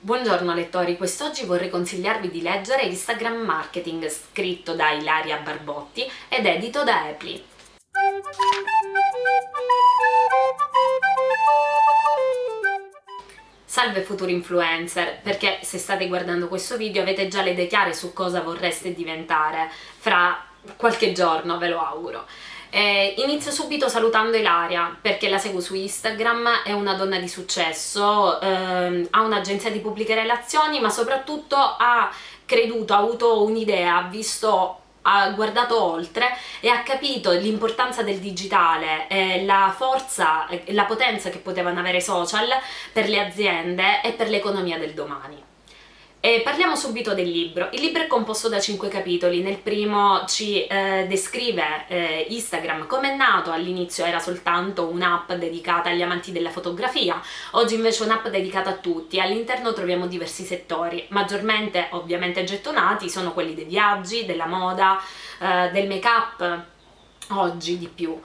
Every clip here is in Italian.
Buongiorno lettori, quest'oggi vorrei consigliarvi di leggere Instagram Marketing scritto da Ilaria Barbotti ed edito da Epli. Salve futuri influencer, perché se state guardando questo video avete già le idee chiare su cosa vorreste diventare fra qualche giorno, ve lo auguro. Eh, inizio subito salutando Ilaria perché la seguo su Instagram, è una donna di successo, ehm, ha un'agenzia di pubbliche relazioni ma soprattutto ha creduto, ha avuto un'idea, ha visto ha guardato oltre e ha capito l'importanza del digitale, eh, la forza e la potenza che potevano avere i social per le aziende e per l'economia del domani. E parliamo subito del libro. Il libro è composto da cinque capitoli, nel primo ci eh, descrive eh, Instagram come è nato, all'inizio era soltanto un'app dedicata agli amanti della fotografia, oggi invece è un'app dedicata a tutti, all'interno troviamo diversi settori, maggiormente ovviamente gettonati sono quelli dei viaggi, della moda, eh, del make up, oggi di più.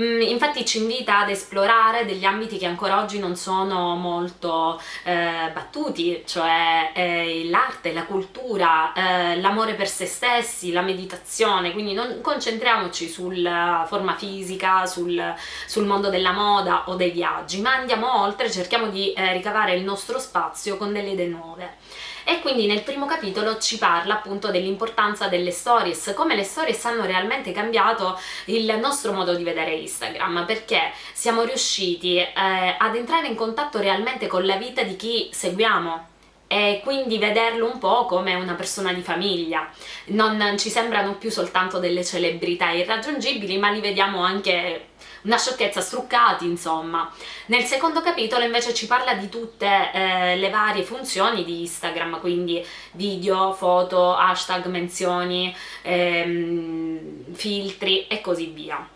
Mm, infatti ci invita ad esplorare degli ambiti che ancora oggi non sono molto eh, battuti, cioè eh, l'arte, la cultura, eh, l'amore per se stessi, la meditazione, quindi non concentriamoci sulla forma fisica, sul, sul, mondo della moda o dei viaggi, ma andiamo oltre, cerchiamo di eh, ricavare il nostro spazio con delle idee nuove. E quindi nel primo capitolo ci parla appunto dell'importanza delle stories, come le stories hanno realmente cambiato il nostro modo di vedere Instagram, perché siamo riusciti eh, ad entrare in contatto realmente con la vita di chi seguiamo, e quindi vederlo un po' come una persona di famiglia. Non ci sembrano più soltanto delle celebrità irraggiungibili, ma li vediamo anche una sciocchezza, struccati insomma. Nel secondo capitolo invece ci parla di tutte eh, le varie funzioni di Instagram, quindi video, foto, hashtag, menzioni, ehm, filtri e così via.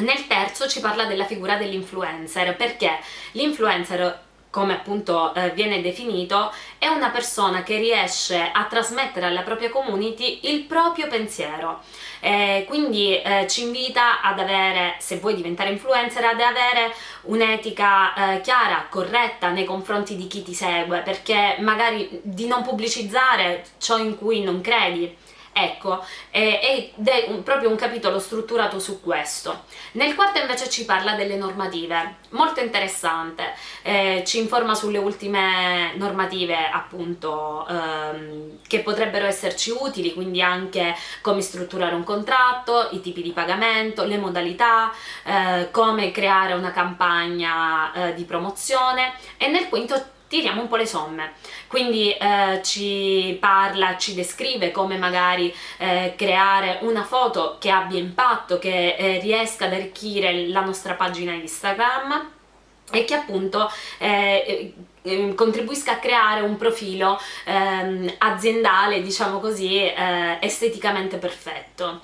Nel terzo ci parla della figura dell'influencer, perché l'influencer come appunto eh, viene definito, è una persona che riesce a trasmettere alla propria community il proprio pensiero. Eh, quindi eh, ci invita ad avere, se vuoi diventare influencer, ad avere un'etica eh, chiara, corretta nei confronti di chi ti segue, perché magari di non pubblicizzare ciò in cui non credi, Ecco, ed è un, proprio un capitolo strutturato su questo. Nel quarto invece ci parla delle normative, molto interessante, eh, ci informa sulle ultime normative appunto ehm, che potrebbero esserci utili, quindi anche come strutturare un contratto, i tipi di pagamento, le modalità, eh, come creare una campagna eh, di promozione e nel quinto tiriamo un po' le somme, quindi eh, ci parla, ci descrive come magari eh, creare una foto che abbia impatto, che eh, riesca ad arricchire la nostra pagina Instagram e che appunto eh, eh, contribuisca a creare un profilo ehm, aziendale, diciamo così, eh, esteticamente perfetto.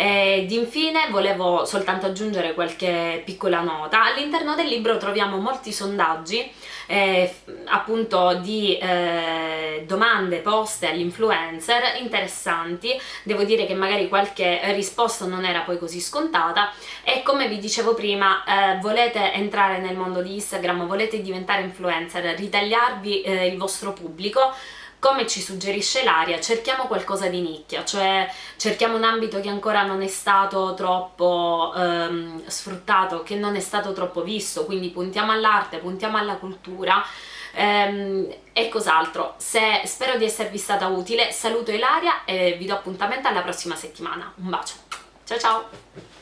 Ed infine volevo soltanto aggiungere qualche piccola nota, all'interno del libro troviamo molti sondaggi eh, appunto di eh, domande poste agli influencer interessanti, devo dire che magari qualche risposta non era poi così scontata. E come vi dicevo prima eh, volete entrare nel mondo di Instagram, volete diventare influencer, ritagliarvi eh, il vostro pubblico, come ci suggerisce l'aria, cerchiamo qualcosa di nicchia, cioè cerchiamo un ambito che ancora non è stato troppo ehm, sfruttato, che non è stato troppo visto, quindi puntiamo all'arte, puntiamo alla cultura ehm, e cos'altro. Spero di esservi stata utile, saluto Ilaria e vi do appuntamento alla prossima settimana. Un bacio, ciao ciao!